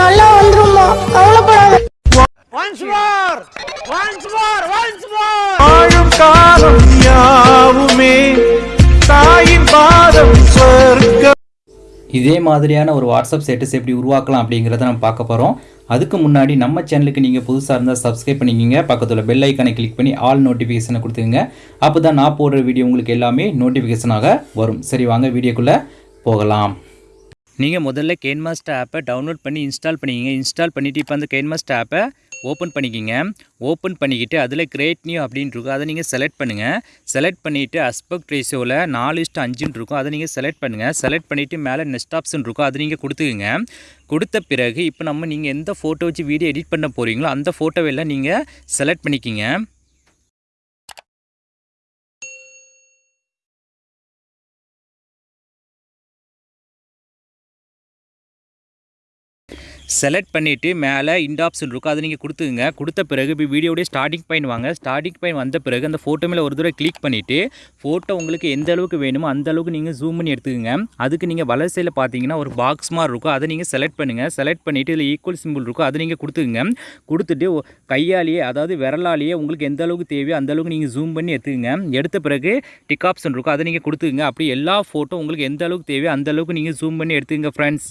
நல்லா வந்துருமா கவலைப்படாத. வாழும் காலம் யாவுமே தாயின் பாதம் சொர்க்கம் இதே மாதிரியான ஒரு வாட்ஸ்அப் ஸ்டேட்டஸ் எப்படி உருவாக்கலாம் அப்படிங்கிறத நம்ம பார்க்க போகிறோம் அதுக்கு முன்னாடி நம்ம சேனலுக்கு நீங்கள் புதுசாக இருந்தால் சப்ஸ்கிரைப் பண்ணிக்கிங்க. பக்கத்தில் பெல் ஐக்கானை கிளிக் பண்ணி ஆல் நோட்டிஃபிகேஷனை கொடுத்துங்க அப்போ தான் நான் போடுற வீடியோ உங்களுக்கு எல்லாமே நோட்டிஃபிகேஷனாக வரும். சரி வாங்க வீடியோக்குள்ளே போகலாம். நீங்கள் முதல்ல கேன்மாஸ்டர் ஆப்பை டவுன்லோட் பண்ணி இன்ஸ்டால் பண்ணிக்கிங்க. இன்ஸ்டால் பண்ணிவிட்டு இப்போ அந்த கேன்மாஸ்டர் ஆப்பை ஓப்பன் பண்ணிக்கிங்க. ஓப்பன் பண்ணிக்கிட்டு அதில் கிரேட் நியூ அப்படின்னு இருக்கும். அதை நீங்கள் செலக்ட் பண்ணுங்கள் செலக்ட் பண்ணிவிட்டு அஸ்பெக்ட் ரேஷியோவில் நாலு இஷ்டம் அஞ்சுன்னு இருக்கும். அதை நீங்கள் செலக்ட் பண்ணுங்கள் செலக்ட் பண்ணிவிட்டு மேலே நெக்ஸ்ட் ஆப்ஷன் இருக்கும். அதை நீங்கள் கொடுத்துக்குங்க. கொடுத்த பிறகு இப்போ நம்ம நீங்கள் எந்த ஃபோட்டோ வச்சு வீடியோ எடிட் பண்ண போகிறீங்களோ அந்த ஃபோட்டோவெல்லாம் நீங்கள் செலக்ட் பண்ணிக்கிங்க. செலக்ட் பண்ணிவிட்டு மேலே இண்ட் ஆப்ஷன் இருக்கும் அதை நீங்கள் கொடுத்துங்க கொடுத்த பிறகு இப்போ வீடியோடைய ஸ்டார்டிங் பாயிண்ட் வாங்க. ஸ்டார்டிங் பாயிண்ட் வந்த பிறகு அந்த ஃபோட்டோ மேலே ஒரு தடவை கிளிக் பண்ணிவிட்டு ஃபோட்டோ உங்களுக்கு எந்த அளவுக்கு வேணுமோ அந்த அளவுக்கு நீங்கள் ஜூம் பண்ணி எடுத்துக்கோங்க. அதுக்கு நீங்கள் வலது பார்த்தீங்கன்னா ஒரு பாக்ஸ் மாதிரி இருக்கும். அதை நீங்கள் செலக்ட் பண்ணுங்கள் செலக்ட் பண்ணிவிட்டு இதில் ஈக்குவல் சிம்பிள் இருக்கும். அதை நீங்கள் கொடுத்துக்குங்க. கொடுத்துட்டு கையாலேயே அதாவது விரலாலேயே உங்களுக்கு எந்த அளவுக்கு தேவையோ அந்த அளவுக்கு நீங்கள் ஜூம் பண்ணி எடுத்துக்கங்க. எடுத்த பிறகு டிக் ஆப்ஷன் இருக்கும். அதை நீங்கள் கொடுத்துக்குங்க. அப்படி எல்லா ஃபோட்டோ உங்களுக்கு எந்த அளவுக்கு தேவையோ அந்த அளவுக்கு நீங்கள் ஜூம் பண்ணி எடுத்துக்கங்க ஃப்ரெண்ட்ஸ்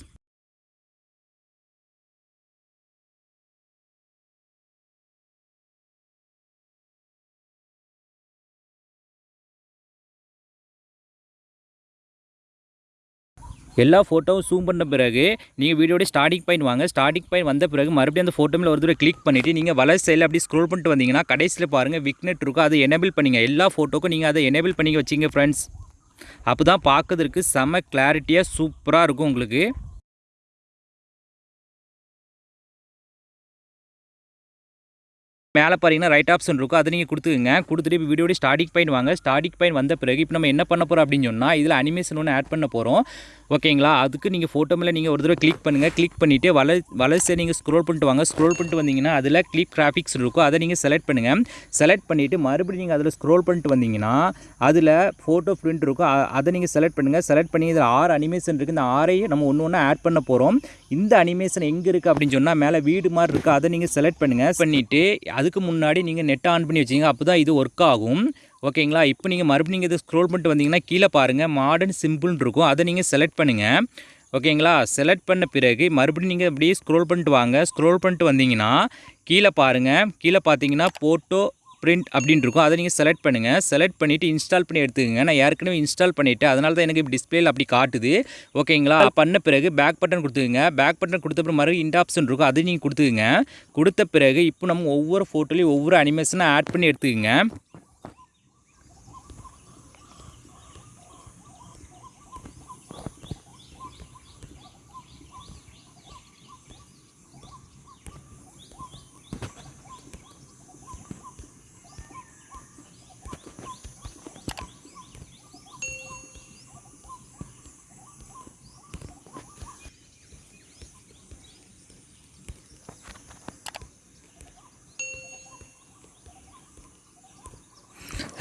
எல்லா ஃபோட்டோவும் ஜூம் பண்ண பிறகு நீங்கள் வீடியோட ஸ்டார்டிங் பாயிண்ட் வாங்க. ஸ்டார்டிங் பாயிண்ட் வந்த பிறகு மறுபடியும் அந்த ஃபோட்டோ மேலே ஒரு தடவை கிளிக் பண்ணிவிட்டு நீங்கள் வலர் சைடில் அப்படி ஸ்க்ரோல் பண்ணிட்டு வந்தீங்கன்னா கடைசியில் பாருங்கள் விக்னெட் இருக்கும். அதை எனேபிள் பண்ணிங்க. எல்லா ஃபோட்டோக்கும் நீங்கள் அதை எனேபிள் பண்ணி வச்சிங்க ஃப்ரெண்ட்ஸ் அப்போ தான் பார்க்கறதுக்கு செம கிளாரிட்டியாக சூப்பராக இருக்கும் உங்களுக்கு. மேலே பார்த்தீங்கன்னா ரைட் ஆப்ஷன் இருக்கும். அதை நீங்கள் கொடுத்துக்குங்க. கொடுத்துட்டு இப்போ வீடியோட ஸ்டார்டிங் பாயிண்ட் வாங்க. ஸ்டார்டிங் பாயிண்ட் வந்த பிறகு இப்போ நம்ம என்ன பண்ண போகிறோம் அப்படின்னு சொன்னால் இதில் அனிமேஷன் ஒன்று ஆட் பண்ண போகிறோம் ஓகேங்களா அதுக்கு நீங்கள் ஃபோட்டோ மேலே நீங்கள் ஒரு தடவை கிளிக் பண்ணுங்கள் கிளிக் பண்ணிவிட்டு வல வலசை நீங்கள் ஸ்க்ரோல் பண்ணிட்டு வாங்க. ஸ்க்ரோல் பண்ணிட்டு வந்தீங்கன்னா அதில் கிளிக் கிராஃபிக்ஸ் இருக்கும். அதை நீங்கள் செலக்ட் பண்ணுங்கள் செலக்ட் பண்ணிவிட்டு மறுபடியும் நீங்கள் அதில் ஸ்க்ரோல் பண்ணிட்டு வந்தீங்கன்னா அதில் ஃபோட்டோ பிரிண்ட் இருக்கும். அதை நீங்கள் செலக்ட் பண்ணுங்கள் செலக்ட் பண்ணி இதில் ஆறு அனிமேஷன் இருக்குது இந்த ஆறையும் நம்ம ஒன்று ஒன்று ஆட் பண்ண போகிறோம் இந்த அனிமேஷன் எங்கே இருக்குது அப்படின்னு சொன்னால் மேலே வீடு மாதிரி இருக்குது அதை நீங்கள் செலக்ட் பண்ணுங்கள் பண்ணிவிட்டு அதுக்கு முன்னாடி நீங்கள் நெட் ஆன் பண்ணி வச்சிங்க அப்போ தான் இது ஒர்க் ஆகும். ஓகேங்களா? இப்போ நீங்கள் மறுபடியும் நீங்கள் இதை ஸ்க்ரோல் பண்ணிட்டு வந்தீங்கன்னா கீழே பாருங்கள் மாடர்ன் சிம்பிள்னு இருக்கும். அதை நீங்கள் செலக்ட் பண்ணுங்கள் ஓகேங்களா? செலக்ட் பண்ண பிறகு மறுபடியும் நீங்கள் அப்படியே ஸ்க்ரோல் பண்ணிட்டு வாங்க. ஸ்க்ரோல் பண்ணிட்டு வந்தீங்கன்னா கீழே பாருங்கள் கீழே பார்த்தீங்கன்னா ஃபோட்டோ பிரிண்ட் அப்படின்னு இருக்கும். அதை நீங்கள் செலக்ட் பண்ணுங்கள் செலக்ட் பண்ணிவிட்டு இன்ஸ்டால் பண்ணி எடுத்துக்கங்க. நான் ஏற்கனவே இன்ஸ்டால் பண்ணிவிட்டேன் அதனால தான் எனக்கு டிஸ்பிளேல அப்படி காட்டுது. ஓகேங்களா? பண்ண பிறகு பேக் பட்டன் கொடுத்துக்குங்க. பேக் பட்டன் கொடுத்த பிறகு மறுபடியும் இந்த ஆப்ஷன் இருக்கும். அதை நீங்கள் கொடுத்துக்குங்க. கொடுத்த பிறகு இப்போ நம்ம ஒவ்வொரு ஃபோட்டோலையும் ஒவ்வொரு அனிமேஷனை ஆட் பண்ணி எடுத்துக்கங்க.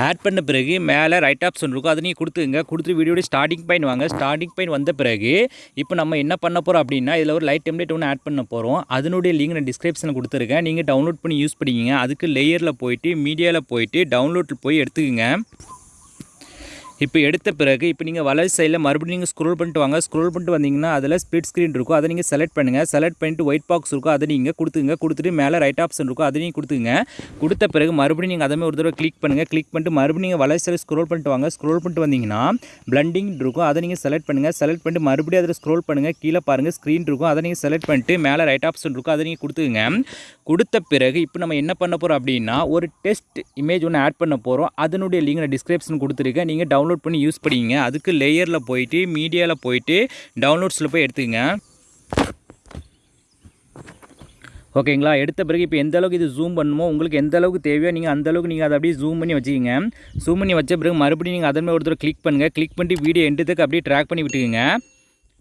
ஆட் பண்ண பிறகு மேலே ரைட் ஆப்ஷன் இருக்கும். அதை நீங்கள் கொடுத்துங்க கொடுத்துட்டு வீடியோட ஸ்டார்டிங் பாயிண்ட் வாங்க. ஸ்டார்டிங் பாயிண்ட் வந்த பிறகு இப்போ நம்ம என்ன பண்ண போகிறோம் அப்படின்னா இதில் ஒரு லைட் டெம்ப்ளேட் ஒன்று ஆட் பண்ண போகிறோம் அதனுடைய லிங்க் நான் டிஸ்கிரிப்ஷனில் கொடுத்துருக்கேன். நீங்கள் டவுன்லோட் பண்ணி யூஸ் பண்ணிக்கிங்க. அதுக்கு லேயரில் போயிட்டு மீடியாவில் போயிட்டு டவுன்லோட் போய் எடுத்துக்கோங்க. இப்போ எடுத்த பிறகு இப்போ நீங்கள் வலது சைடில் மறுபடியும் நீங்கள் ஸ்க்ரோல் பண்ணிட்டு வாங்க. ஸ்க்ரோல் பண்ணிட்டு வந்தீங்கன்னா அதில் ஸ்ப்ளிட் ஸ்க்ரீன் இருக்கும். அதை நீங்கள் செலக்ட் பண்ணுங்கள் செலக்ட் பண்ணிட்டு ஒயிட் பாக்ஸ் இருக்கும். அதை நீங்கள் கொடுத்துங்க கொடுத்துட்டு மேலே ரைட் ஆப்ஷன் இருக்கும். அதை நீங்கள் கொடுத்துங்க கொடுத்த பிறகு மறுபடியும் நீங்கள் அதே ஒரு தடவை கிளிக் பண்ணுங்கள் கிளிக் பண்ணிட்டு மறுபடியும் நீங்கள் வலது சைடு ஸ்க்ரோல் பண்ணிட்டு வாங்க. ஸ்க்ரோல் பண்ணிட்டு வந்தீங்கன்னா பிளண்டிங் இருக்கும். அதை நீங்கள் செலக்ட் பண்ணுங்கள் செலக்ட் பண்ணிட்டு மறுபடியும் அதில் ஸ்க்ரோல் பண்ணுங்கள் கீழே பாருங்கள் ஸ்க்ரீன் இருக்கும். அதை நீங்கள் செலக்ட் பண்ணிட்டு மேலே ரைட் ஆப்ஷன் இருக்கும். அதை நீங்கள் கொடுத்துங்க கொடுத்த பிறகு இப்போ நம்ம என்ன பண்ண போகிறோம் அப்படின்னா ஒரு டெஸ்ட் இமேஜ் ஒன்று ஆட் பண்ண போகிறோம் அதனுடைய லிங்க் நான் டிஸ்கிரிப்ஷன் கொடுத்துருக்கேன். நீங்கள் டவுன்லோட் பண்ணி யூஸ் பண்ணிங்க அதுக்கு லேயரில் போயிட்டு மீடியாவில் போயிட்டு டவுன்லோட்ஸில் போய் எடுத்துக்கங்க. ஓகேங்களா எடுத்த பிறகு இப்போ எந்த அளவுக்கு இது ஜூம் பண்ணுமோ உங்களுக்கு எந்த அளவுக்கு தேவையோ நீங்கள் அந்த அளவுக்கு நீங்கள் அதை அப்படியே ஜூம் பண்ணி வச்சுக்கிங்க. ஜூம் பண்ணி வச்ச பிறகு மறுபடியும் நீங்கள் அதன் ஒருத்தர் கிளிக் பண்ணுங்கள் கிளிக் பண்ணிட்டு வீடியோ எண்டுத்துக்கு அப்படியே ட்ராக் பண்ணி விட்டுக்குங்க.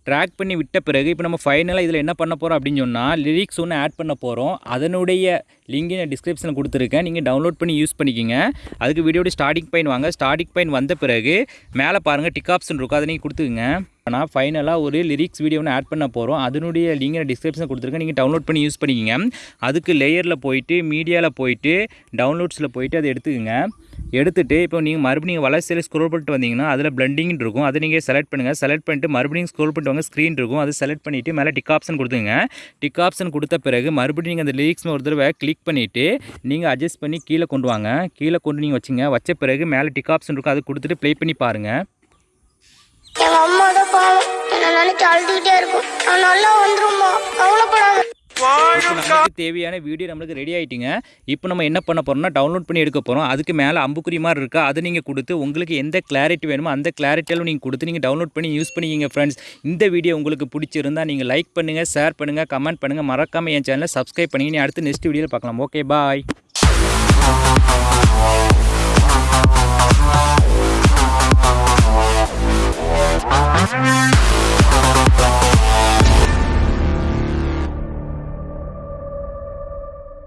ட்ராக் பண்ணி விட்ட பிறகு இப்போ நம்ம ஃபைனலாக இதில் என்ன பண்ண போகிறோம் அப்படின்னு சொன்னால் லிரிக்ஸ் ஒன்று ஆட் பண்ண போகிறோம் அதனுடைய லிங்க் நான் டிஸ்கிரிப்ஷனில் கொடுத்துருக்கேன். நீங்கள் டவுன்லோட் பண்ணி யூஸ் பண்ணிக்கிங்க. அதுக்கு வீடியோட ஸ்டார்டிங் பாயிண்ட் வாங்க. ஸ்டார்டிங் பாயிண்ட் வந்த பிறகு மேலே பாருங்கள் டிக் ஆப்ஷன் இருக்கும். அதை நீங்கள் கொடுத்துக்குங்க. ஆனால் ஃபைனலாக ஒரு லிரிக்ஸ் வீடியோ ஒன்று ஆட் பண்ண போகிறோம் அதனுடைய லிங்க் நான் டிஸ்கிரிப்ஷன் கொடுத்துருக்கேன். நீங்கள் டவுன்லோட் பண்ணி யூஸ் பண்ணிக்கிங்க. அதுக்கு லேயரில் போயிட்டு மீடியாவில் போயிட்டு டவுன்லோட்ஸில் போயிட்டு அதை எடுத்துக்கோங்க. எடுத்துகிட்டு இப்போ நீங்கள் மறுபடியும் வளர்ச்சியில் ஸ்க்ரோல் பண்ணிட்டு வந்தீங்கன்னா அதில் பிளண்டிங் இருக்கும். அதை நீங்கள் செலக்ட் பண்ணுங்கள் செலக்ட் பண்ணிட்டு மறுபடியும் ஸ்க்ரோல் பண்ணிட்டு வாங்க. ஸ்க்ரீன் இருக்கும். அதை செலக்ட் பண்ணிவிட்டு மேலே டிக் ஆப்ஷன் கொடுத்துங்க டிக் ஆப்ஷன் கொடுத்த பிறகு மறுபடியும் நீங்கள் அந்த லிரிக்ஸ் ஒரு தடவை கிளிக் பண்ணிவிட்டு நீங்கள் அட்ஜஸ்ட் பண்ணி கீழே கொண்டு வாங்க. கீழே கொண்டு நீங்கள் வச்சுங்க. வச்ச பிறகு மேலே டிக் ஆப்ஷன் இருக்கும். அதை கொடுத்துட்டு ப்ளே பண்ணி பாருங்கள் எங்க அம்மா தான் பாவம். என்ன நினைக்க அழுதுகிட்டே இருக்கும். நல்லா வந்துருமா இப்போ நமக்கு தேவையான வீடியோ நம்மளுக்கு ரெடி ஆகிட்டுங்க இப்போ நம்ம என்ன பண்ண போகிறோம்னா டவுன்லோட் பண்ணி எடுக்க போகிறோம் அதுக்கு மேலே அம்புக்குறி மாதிரி இருக்கா அதை நீங்கள் கொடுத்து உங்களுக்கு எந்த கிளாரிட்டி வேணுமோ அந்த கிளாரிட்டியாலும் நீங்கள் கொடுத்து நீங்கள் டவுன்லோட் பண்ணி யூஸ் பண்ணிக்கிங்க ஃப்ரெண்ட்ஸ் இந்த வீடியோ உங்களுக்கு பிடிச்சிருந்தா நீங்கள் லைக் பண்ணுங்கள் ஷேர் பண்ணுங்கள் கமெண்ட் பண்ணுங்கள் மறக்காமல் என் சேனலை சப்ஸ்கிரைப் பண்ணிங்க நீ அடுத்து நெக்ஸ்ட் வீடியோவில் பார்க்கலாம். Okay bye